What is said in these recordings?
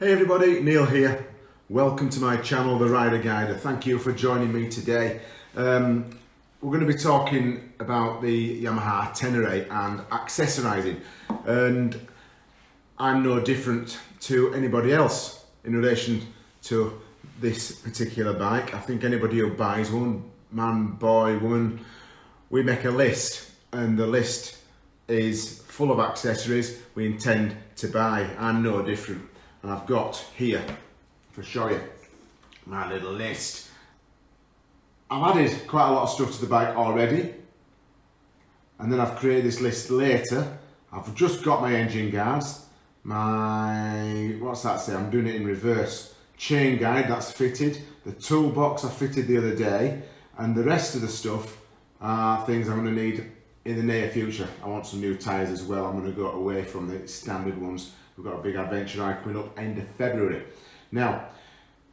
Hey everybody, Neil here. Welcome to my channel, The Rider Guider. Thank you for joining me today. Um, we're going to be talking about the Yamaha Tenere and accessorizing. And I'm no different to anybody else in relation to this particular bike. I think anybody who buys one, man, boy, woman, we make a list and the list is full of accessories we intend to buy. I'm no different and I've got here to show you my little list. I've added quite a lot of stuff to the bike already and then I've created this list later. I've just got my engine guards, my, what's that say, I'm doing it in reverse. Chain guide, that's fitted. The toolbox I fitted the other day and the rest of the stuff are things I'm going to need in the near future. I want some new tyres as well. I'm going to go away from the standard ones We've got a big adventure ride coming up end of February. Now,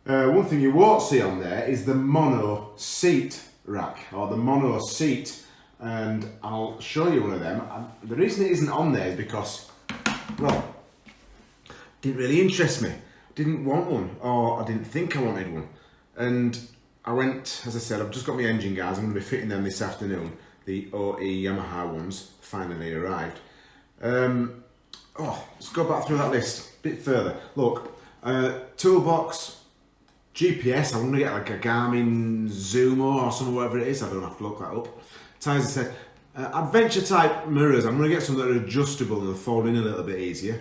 uh, one thing you won't see on there is the mono seat rack or the mono seat and I'll show you one of them. The reason it isn't on there is because, well, didn't really interest me. Didn't want one or I didn't think I wanted one. And I went, as I said, I've just got my engine guys. I'm going to be fitting them this afternoon. The OE Yamaha ones finally arrived. Um, oh, let's go back through that list a bit further. Look, uh, toolbox, GPS, I'm to get like a Garmin Zumo or something, whatever it is. I don't have to look that up. I said, uh, adventure type mirrors. I'm going to get some that are adjustable and fold in a little bit easier.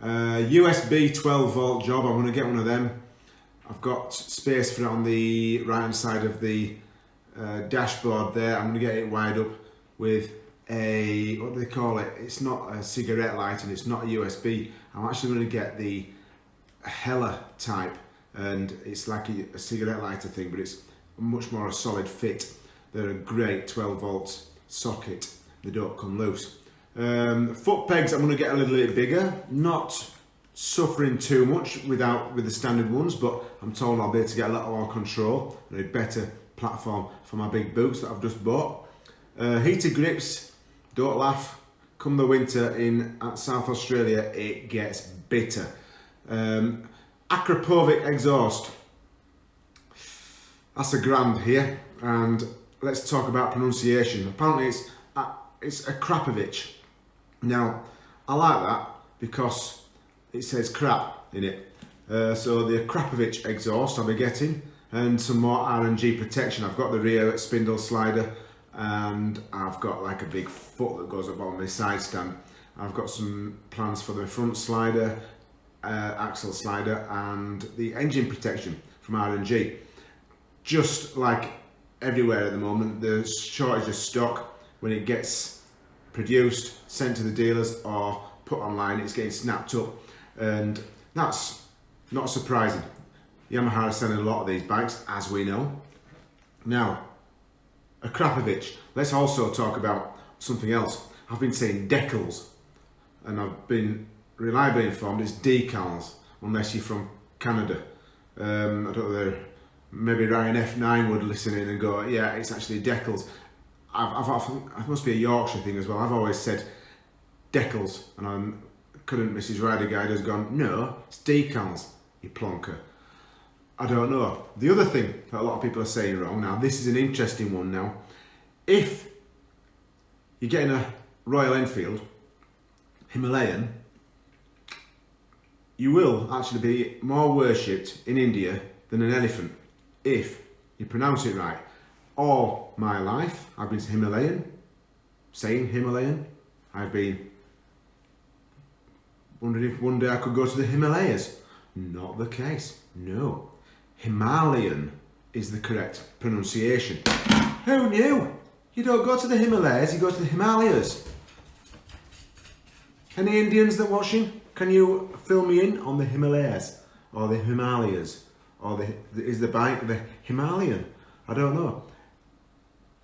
Uh, USB 12 volt job. I'm to get one of them. I've got space for it on the right hand side of the uh, dashboard there. I'm going to get it wired up with a, what do they call it? It's not a cigarette light and it's not a USB. I'm actually going to get the Hella type and it's like a, a cigarette lighter thing, but it's much more a solid fit. They're a great 12 volt socket. They don't come loose. Um, foot pegs, I'm going to get a little bit bigger. Not suffering too much without with the standard ones, but I'm told I'll be able to get a little more control and a better platform for my big boots that I've just bought. Uh, heated grips, don't laugh, come the winter in South Australia, it gets bitter. Um, Akrapovic exhaust. That's a grand here, and let's talk about pronunciation. Apparently it's a, it's a Krapovic. Now, I like that because it says crap in it. Uh, so the Krapovic exhaust I'll be getting and some more R&G protection. I've got the rear spindle slider and I've got like a big foot that goes up on my side stand. I've got some plans for the front slider, uh, axle slider and the engine protection from R&G. Just like everywhere at the moment, the shortage of stock when it gets produced, sent to the dealers or put online, it's getting snapped up and that's not surprising. Yamaha is selling a lot of these bikes, as we know. Now, Akrapovic. Let's also talk about something else. I've been saying decals and I've been reliably informed it's decals unless you're from Canada. Um, I don't know, maybe Ryan F9 would listen in and go, yeah, it's actually decals. I've, I've must be a Yorkshire thing as well. I've always said decals and I'm, couldn't Mrs. Rider Guide has gone, no, it's decals, you plonker. I don't know. The other thing that a lot of people are saying wrong oh, now, this is an interesting one now. If you're getting a Royal Enfield Himalayan, you will actually be more worshipped in India than an elephant if you pronounce it right. All my life I've been Himalayan, saying Himalayan. I've been wondering if one day I could go to the Himalayas. Not the case, no. Himalayan is the correct pronunciation. Who knew? You don't go to the Himalayas, you go to the Himalayas. Any Indians that watching? Can you fill me in on the Himalayas or the Himalayas or the, is the bike the Himalayan? I don't know.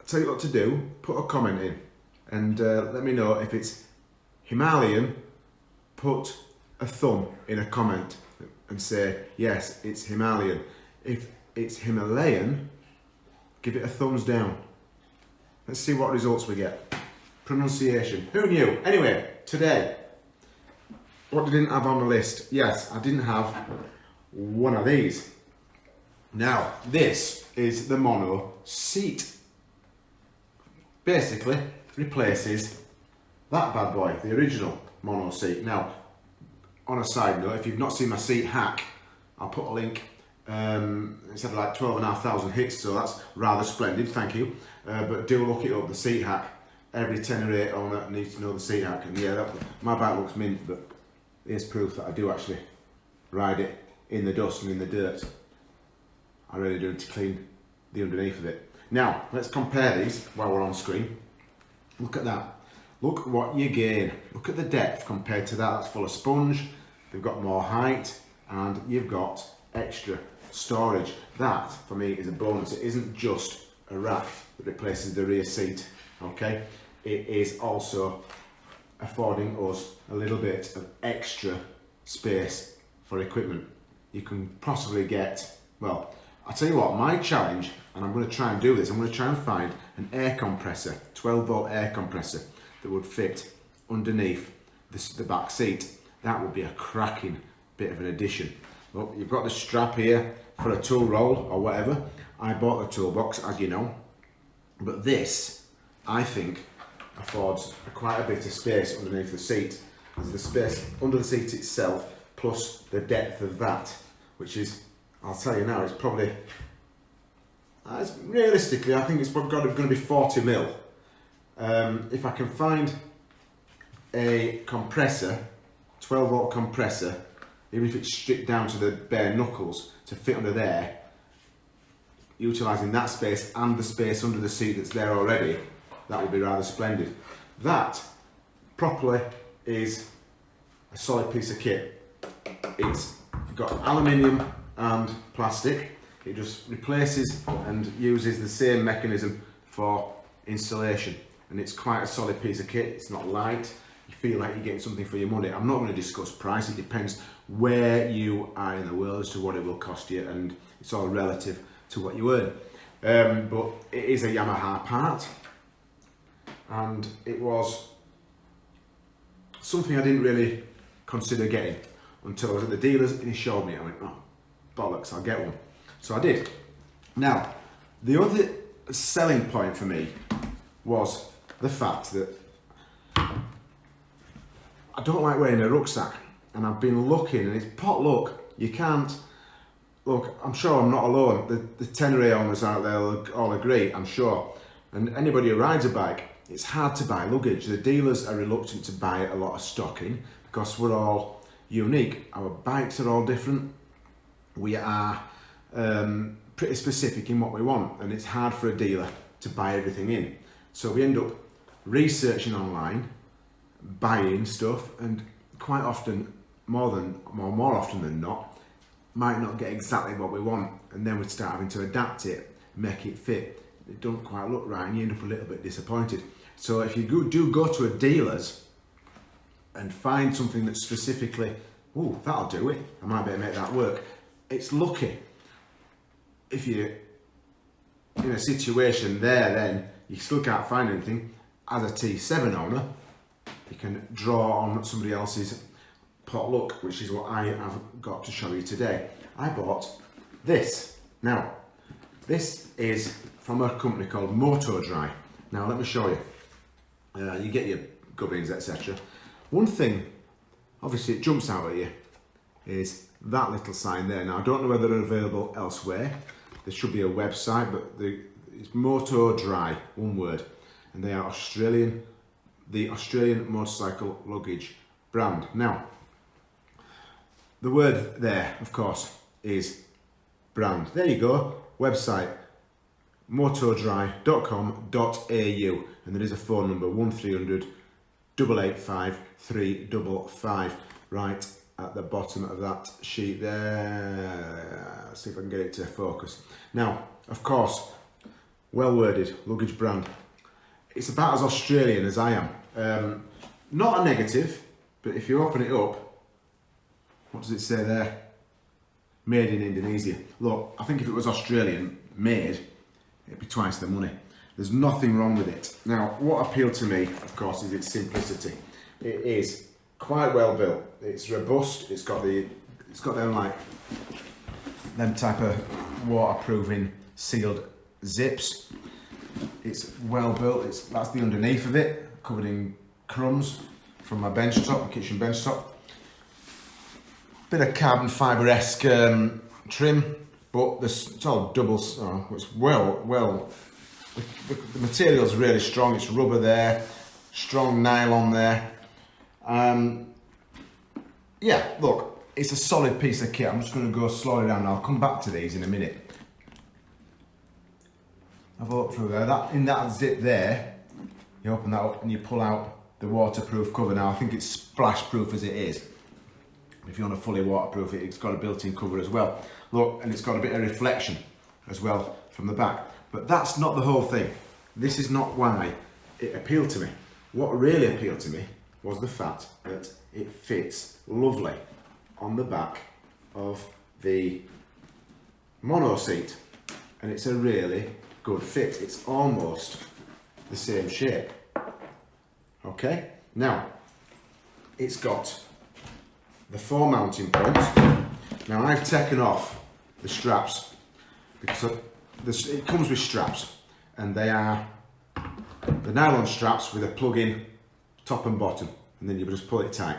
I'll tell you what to do. Put a comment in and uh, let me know if it's Himalayan. Put a thumb in a comment and say yes, it's Himalayan. If it's Himalayan, give it a thumbs down. Let's see what results we get. Pronunciation. Who knew? Anyway, today, what I didn't have on the list, yes, I didn't have one of these. Now, this is the mono seat. Basically, replaces that bad boy, the original mono seat. Now, on a side note, if you've not seen my seat hack, I'll put a link. Um, it's had like 12,500 hits, so that's rather splendid, thank you. Uh, but do look it up, the seat hack. Every Tenere owner needs to know the seat hack. And yeah, that, my bike looks mint, but here's proof that I do actually ride it in the dust and in the dirt. I really do need to clean the underneath of it. Now, let's compare these while we're on screen. Look at that. Look what you gain. Look at the depth compared to that. That's full of sponge. They've got more height and you've got extra storage. That, for me, is a bonus. It isn't just a rack that replaces the rear seat, okay? It is also affording us a little bit of extra space for equipment. You can possibly get, well, I'll tell you what, my challenge, and I'm going to try and do this, I'm going to try and find an air compressor, 12 volt air compressor that would fit underneath this, the back seat. That would be a cracking bit of an addition. Look, you've got the strap here for a tool roll or whatever. I bought a toolbox, as you know, but this, I think, affords quite a bit of space underneath the seat. As the space under the seat itself, plus the depth of that, which is I'll tell you now, it's probably, uh, realistically, I think it's probably going to be 40 mil. Um, if I can find a compressor, 12 volt compressor, even if it's stripped down to the bare knuckles to fit under there, utilising that space and the space under the seat that's there already, that would be rather splendid. That properly is a solid piece of kit. It's got aluminium and plastic. It just replaces and uses the same mechanism for installation. And it's quite a solid piece of kit. It's not light. You feel like you're getting something for your money. I'm not going to discuss price. It depends where you are in the world as to what it will cost you. And it's all relative to what you earn. Um, but it is a Yamaha part. And it was something I didn't really consider getting until I was at the dealers and he showed me. I went, oh, bollocks, I'll get one. So I did. Now, the other selling point for me was the fact that I don't like wearing a rucksack and I've been looking and it's pot luck. You can't, look, I'm sure I'm not alone. The, the Tenere owners out there all agree, I'm sure. And anybody who rides a bike, it's hard to buy luggage. The dealers are reluctant to buy a lot of stock in because we're all unique. Our bikes are all different we are um, pretty specific in what we want and it's hard for a dealer to buy everything in. So we end up researching online, buying stuff and quite often, more than more, more often than not, might not get exactly what we want and then we start having to adapt it, make it fit. It don't quite look right and you end up a little bit disappointed. So if you go, do go to a dealer's and find something that's specifically, oh, that'll do it, I might be able to make that work, it's lucky if you're in a situation there then you still can't find anything as a T7 owner you can draw on somebody else's pot luck which is what I have got to show you today I bought this now this is from a company called MotoDry now let me show you uh, you get your gubbins etc one thing obviously it jumps out at you is that little sign there. Now, I don't know whether they're available elsewhere. There should be a website, but the, it's MotoDry, one word. And they are Australian, the Australian motorcycle luggage brand. Now, the word there, of course, is brand. There you go, website motodry.com.au and there is a phone number 1300 885 355 right at the bottom of that sheet there. Let's see if I can get it to focus. Now, of course, well worded, luggage brand. It's about as Australian as I am. Um, not a negative, but if you open it up, what does it say there? Made in Indonesia. Look, I think if it was Australian made, it'd be twice the money. There's nothing wrong with it. Now, what appealed to me, of course, is its simplicity. It is quite well built. It's robust. It's got the it's got them like them type of waterproofing sealed zips. It's well built. It's that's the underneath of it, covered in crumbs from my bench top, my kitchen bench top. Bit of carbon fibre esque um, trim, but this it's all double. Oh, it's well well. The, the, material's really strong. It's rubber there, strong nylon there. Um, yeah, look, it's a solid piece of kit. I'm just going to go slowly down. I'll come back to these in a minute. Have a look through there. That in that zip there, you open that up and you pull out the waterproof cover. Now I think it's splash proof as it is. If you want to fully waterproof it, it's got a built-in cover as well. Look, and it's got a bit of reflection as well from the back. But that's not the whole thing. This is not why it appealed to me. What really appealed to me was the fact that it fits lovely on the back of the mono seat and it's a really good fit. It's almost the same shape. Okay, now it's got the four mounting points. Now I've taken off the straps because it comes with straps and they are the nylon straps with a plug-in top and bottom and then you just pull it tight.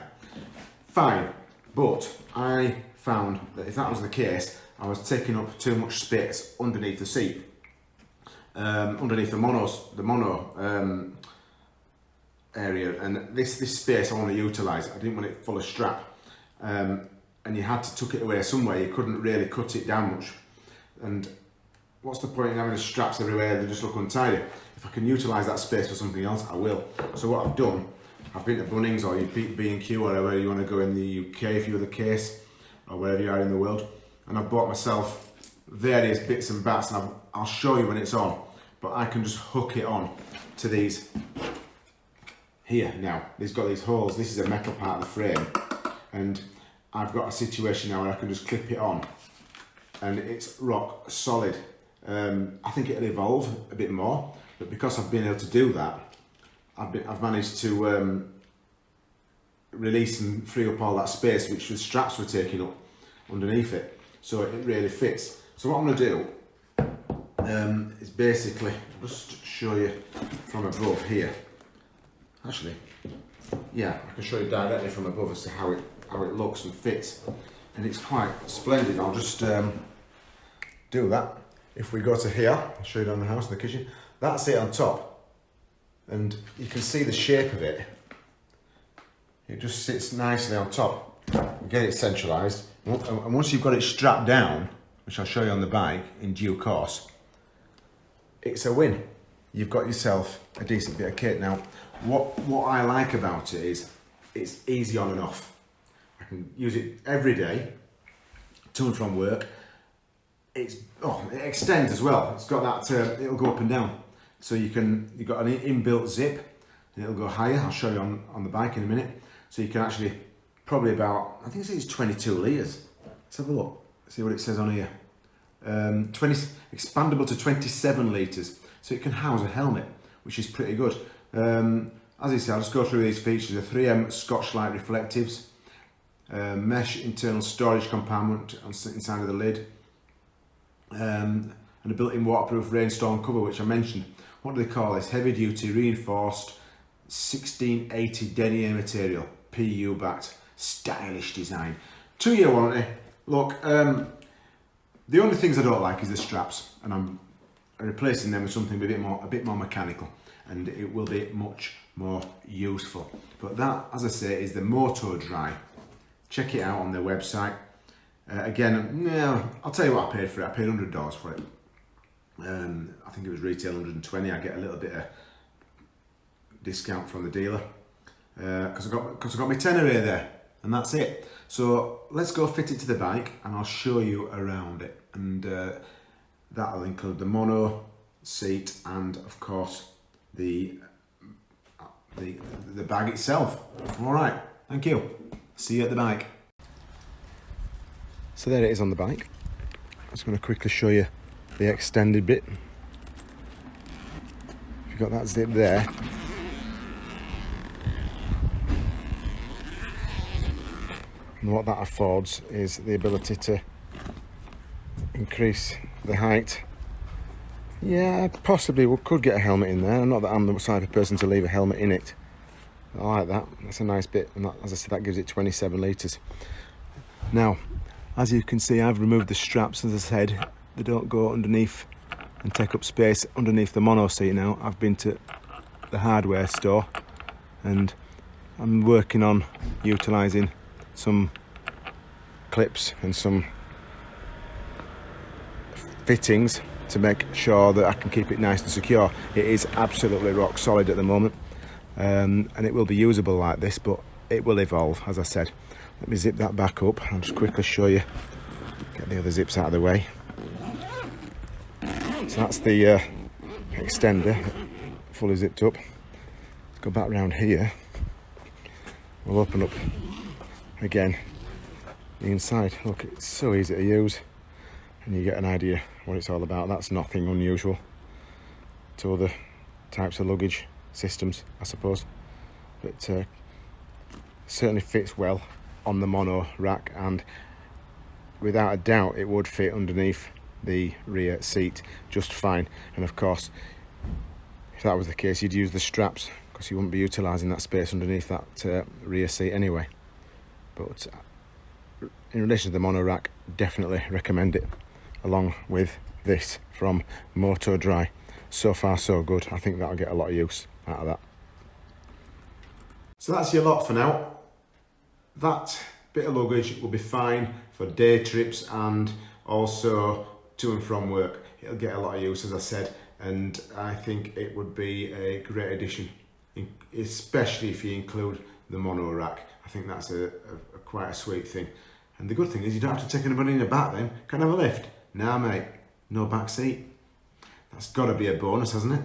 Fine, but I found that if that was the case, I was taking up too much space underneath the seat, um, underneath the monos, the mono um, area, and this this space I want to utilise. I didn't want it full of strap, um, and you had to tuck it away somewhere. You couldn't really cut it down much, and what's the point in having the straps everywhere? They just look untidy. If I can utilise that space for something else, I will. So what I've done, I've been to Bunnings or B&Q, wherever you want to go in the UK if you're the case, or wherever you are in the world, and I've bought myself various bits and bats, and i will show you when it's on, but I can just hook it on to these here now. These got these holes, this is a metal part of the frame, and I've got a situation now where I can just clip it on, and it's rock solid. Um, I think it'll evolve a bit more, but because I've been able to do that, I've, been, I've managed to um, release and free up all that space which the straps were taking up underneath it. So it really fits. So what I'm going to do um, is basically just show you from above here. Actually, yeah, I can show you directly from above as to how it how it looks and fits, and it's quite splendid. I'll just um, do that. If we go to here, I'll show you down the house in the kitchen. That's it on top. And you can see the shape of it. It just sits nicely on top. Get it centralised. And once you've got it strapped down, which I'll show you on the bike in due course, it's a win. You've got yourself a decent bit of kit. Now, what, what I like about it is it's easy on and off. Can use it every day, to and from work. It's oh it extends as well. It's got that uh, it'll go up and down. So you can you've got an inbuilt zip and it'll go higher. I'll show you on on the bike in a minute. So you can actually probably about I think it's 22 litres. Let's have a look. See what it says on here. Um, 20 expandable to 27 litres. So it can house a helmet which is pretty good. Um, as I say I'll just go through these features. The 3M Scotchlite reflectives uh, mesh internal storage compartment inside of the lid um, and a built-in waterproof rainstorm cover which I mentioned. What do they call this? Heavy duty reinforced 1680 denier material, PU backed, stylish design. Two year warranty. Look, um, the only things I don't like is the straps and I'm replacing them with something a bit more, a bit more mechanical and it will be much more useful. But that, as I say, is the MotoDry. Check it out on their website. Uh, again, yeah, I'll tell you what I paid for it. I paid $100 for it. Um, I think it was retail 120. I get a little bit of discount from the dealer because uh, I got because I got my Tenere there, and that's it. So let's go fit it to the bike, and I'll show you around it, and uh, that'll include the mono seat and of course the the the bag itself. All right, thank you. See you at the bike. So there it is on the bike. I'm just going to quickly show you the extended bit. You've got that zip there. And what that affords is the ability to increase the height. Yeah, possibly we could get a helmet in there. Not that I'm the type of person to leave a helmet in it. I like that. That's a nice bit. And that, as I said, that gives it 27 litres. Now, as you can see, I've removed the straps, as I said. They don't go underneath and take up space underneath the mono seat now. I've been to the hardware store and I'm working on utilising some clips and some fittings to make sure that I can keep it nice and secure. It is absolutely rock solid at the moment um, and it will be usable like this but it will evolve as I said. Let me zip that back up. I'll just quickly show you, get the other zips out of the way. So that's the uh, extender, fully zipped up. Let's go back around here. We'll open up again the inside. Look, it's so easy to use and you get an idea what it's all about. That's nothing unusual to other types of luggage systems, I suppose. But uh, certainly fits well on the mono rack and without a doubt it would fit underneath the rear seat just fine. And of course if that was the case you'd use the straps because you wouldn't be utilising that space underneath that uh, rear seat anyway. But uh, in relation to the mono rack definitely recommend it along with this from MotoDry. So far so good. I think that'll get a lot of use out of that so that's your lot for now that bit of luggage will be fine for day trips and also to and from work. It'll get a lot of use, as I said, and I think it would be a great addition, especially if you include the mono rack. I think that's a, a, a quite a sweet thing. And the good thing is you don't have to take anybody in the back then. Can I have a lift? Nah, mate, no back seat. That's got to be a bonus, hasn't it?